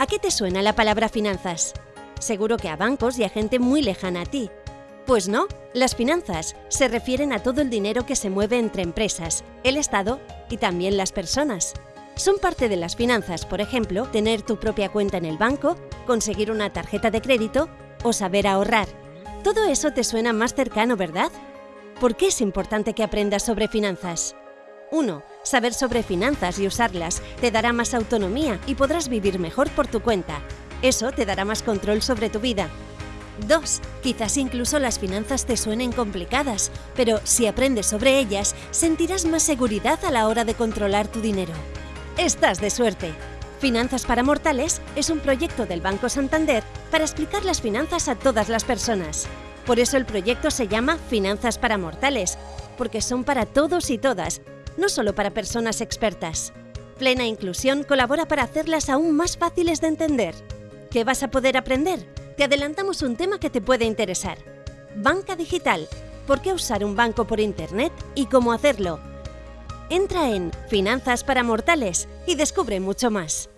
¿A qué te suena la palabra finanzas? Seguro que a bancos y a gente muy lejana a ti. Pues no, las finanzas se refieren a todo el dinero que se mueve entre empresas, el Estado y también las personas. Son parte de las finanzas, por ejemplo, tener tu propia cuenta en el banco, conseguir una tarjeta de crédito o saber ahorrar. Todo eso te suena más cercano, ¿verdad? ¿Por qué es importante que aprendas sobre finanzas? 1. Saber sobre finanzas y usarlas te dará más autonomía y podrás vivir mejor por tu cuenta. Eso te dará más control sobre tu vida. 2. Quizás incluso las finanzas te suenen complicadas, pero si aprendes sobre ellas, sentirás más seguridad a la hora de controlar tu dinero. Estás de suerte. Finanzas para Mortales es un proyecto del Banco Santander para explicar las finanzas a todas las personas. Por eso el proyecto se llama Finanzas para Mortales, porque son para todos y todas, no solo para personas expertas. Plena Inclusión colabora para hacerlas aún más fáciles de entender. ¿Qué vas a poder aprender? Te adelantamos un tema que te puede interesar. Banca digital. ¿Por qué usar un banco por Internet y cómo hacerlo? Entra en Finanzas para Mortales y descubre mucho más.